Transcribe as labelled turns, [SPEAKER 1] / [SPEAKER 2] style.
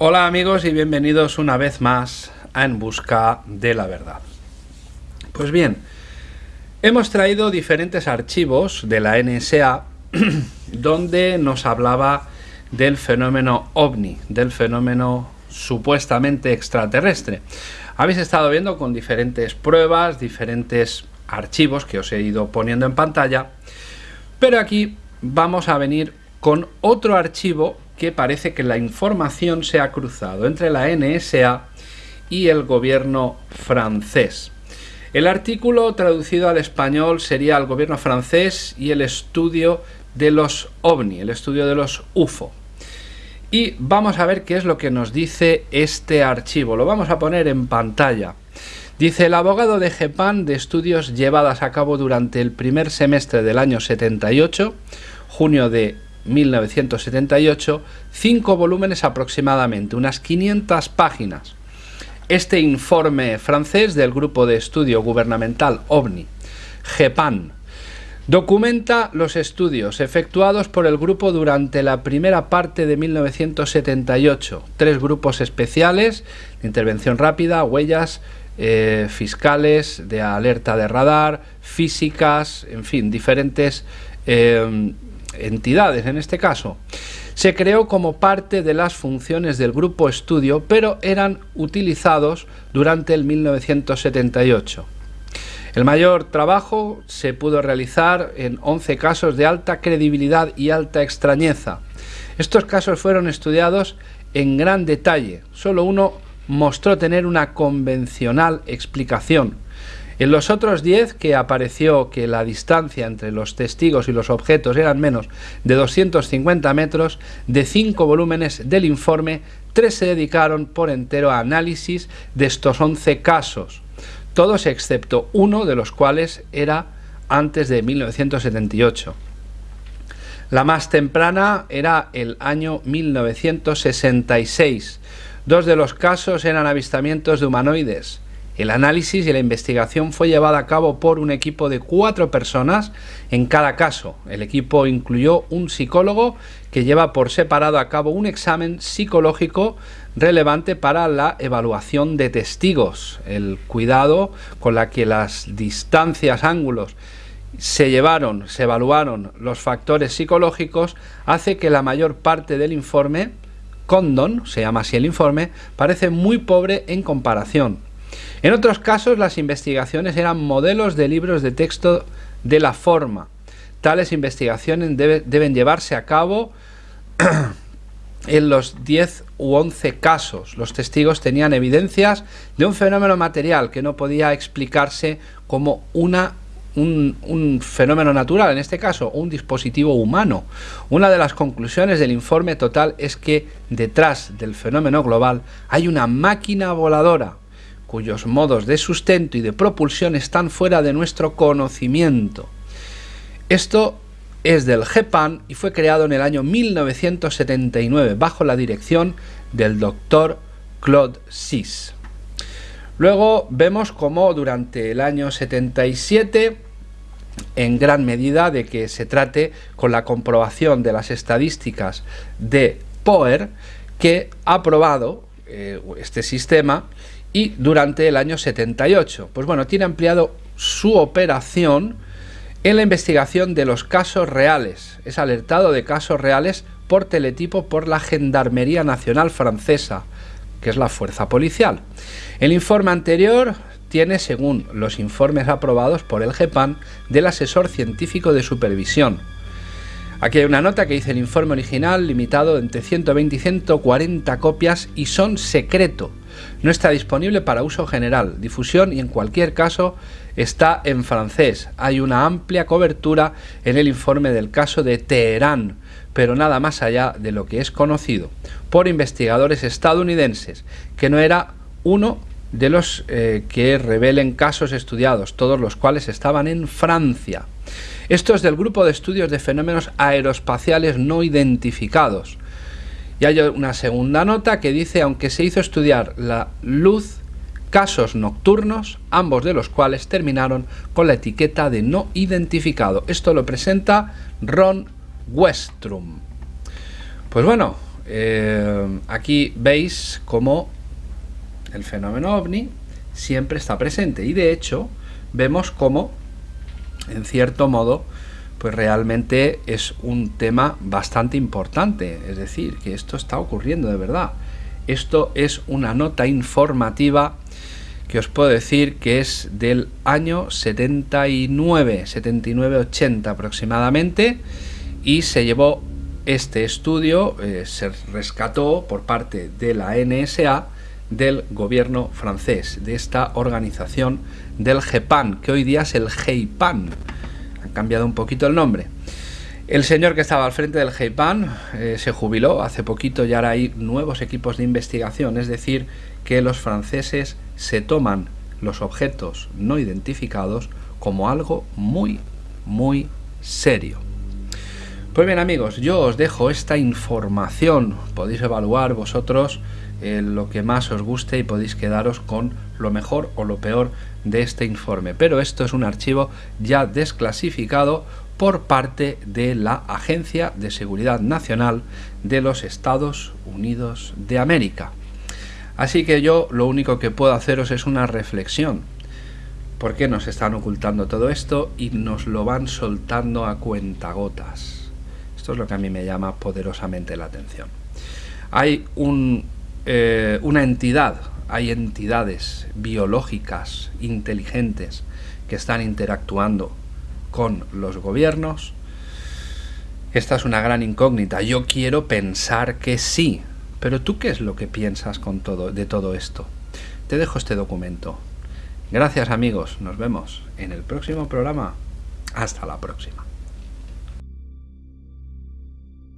[SPEAKER 1] Hola amigos y bienvenidos una vez más a En Busca de la Verdad. Pues bien, hemos traído diferentes archivos de la NSA donde nos hablaba del fenómeno ovni, del fenómeno supuestamente extraterrestre. Habéis estado viendo con diferentes pruebas, diferentes archivos que os he ido poniendo en pantalla, pero aquí vamos a venir con otro archivo que parece que la información se ha cruzado entre la NSA y el gobierno francés. El artículo traducido al español sería el gobierno francés y el estudio de los OVNI, el estudio de los UFO. Y vamos a ver qué es lo que nos dice este archivo. Lo vamos a poner en pantalla. Dice el abogado de GEPAN de estudios llevadas a cabo durante el primer semestre del año 78, junio de 1978, cinco volúmenes aproximadamente, unas 500 páginas. Este informe francés del Grupo de Estudio Gubernamental OVNI, GEPAN, documenta los estudios efectuados por el grupo durante la primera parte de 1978. Tres grupos especiales intervención rápida, huellas, eh, fiscales, de alerta de radar, físicas, en fin, diferentes eh, entidades en este caso. Se creó como parte de las funciones del grupo estudio, pero eran utilizados durante el 1978. El mayor trabajo se pudo realizar en 11 casos de alta credibilidad y alta extrañeza. Estos casos fueron estudiados en gran detalle. Solo uno mostró tener una convencional explicación. En los otros 10 que apareció que la distancia entre los testigos y los objetos eran menos de 250 metros, de 5 volúmenes del informe, 3 se dedicaron por entero a análisis de estos 11 casos, todos excepto uno de los cuales era antes de 1978. La más temprana era el año 1966. Dos de los casos eran avistamientos de humanoides. El análisis y la investigación fue llevada a cabo por un equipo de cuatro personas en cada caso. El equipo incluyó un psicólogo que lleva por separado a cabo un examen psicológico relevante para la evaluación de testigos. El cuidado con la que las distancias, ángulos se llevaron, se evaluaron los factores psicológicos hace que la mayor parte del informe, Condon, se llama así el informe, parece muy pobre en comparación. En otros casos las investigaciones eran modelos de libros de texto de la forma. Tales investigaciones deben llevarse a cabo en los 10 u 11 casos. Los testigos tenían evidencias de un fenómeno material que no podía explicarse como una un, un, fenómeno natural, en este caso un dispositivo humano. Una de las conclusiones del informe total es que detrás del fenómeno global hay una máquina voladora, cuyos modos de sustento y de propulsión están fuera de nuestro conocimiento. Esto es del GEPAN y fue creado en el año 1979 bajo la dirección del doctor Claude Sis. Luego vemos cómo durante el año 77, en gran medida de que se trate con la comprobación de las estadísticas de POER, que ha probado eh, este sistema y durante el año 78. Pues bueno, tiene ampliado su operación en la investigación de los casos reales. Es alertado de casos reales por teletipo por la Gendarmería Nacional Francesa, que es la fuerza policial. El informe anterior tiene, según los informes aprobados por el GEPAN, del asesor científico de supervisión. Aquí hay una nota que dice el informe original limitado entre 120 y 140 copias y son secreto. No está disponible para uso general, difusión y en cualquier caso está en francés. Hay una amplia cobertura en el informe del caso de Teherán, pero nada más allá de lo que es conocido por investigadores estadounidenses, que no era uno de los eh, que revelen casos estudiados, todos los cuales estaban en Francia. Esto es del grupo de estudios de fenómenos aeroespaciales no identificados. Y hay una segunda nota que dice, aunque se hizo estudiar la luz, casos nocturnos, ambos de los cuales terminaron con la etiqueta de no identificado. Esto lo presenta Ron Westrum. Pues bueno, eh, aquí veis cómo el fenómeno ovni siempre está presente y de hecho vemos cómo en cierto modo pues realmente es un tema bastante importante, es decir, que esto está ocurriendo de verdad. Esto es una nota informativa que os puedo decir que es del año 79, 79-80 aproximadamente, y se llevó este estudio, eh, se rescató por parte de la NSA del gobierno francés, de esta organización del GEPAN, que hoy día es el GEIPAN, cambiado un poquito el nombre. El señor que estaba al frente del GEIPAN eh, se jubiló hace poquito y ahora hay nuevos equipos de investigación, es decir, que los franceses se toman los objetos no identificados como algo muy, muy serio. Pues bien amigos, yo os dejo esta información, podéis evaluar vosotros lo que más os guste y podéis quedaros con lo mejor o lo peor de este informe. Pero esto es un archivo ya desclasificado por parte de la Agencia de Seguridad Nacional de los Estados Unidos de América. Así que yo lo único que puedo haceros es una reflexión. ¿Por qué nos están ocultando todo esto y nos lo van soltando a cuentagotas? Esto es lo que a mí me llama poderosamente la atención. Hay un eh, una entidad, hay entidades biológicas inteligentes que están interactuando con los gobiernos. Esta es una gran incógnita. Yo quiero pensar que sí. Pero tú qué es lo que piensas con todo, de todo esto? Te dejo este documento. Gracias amigos, nos vemos en el próximo programa. Hasta la próxima.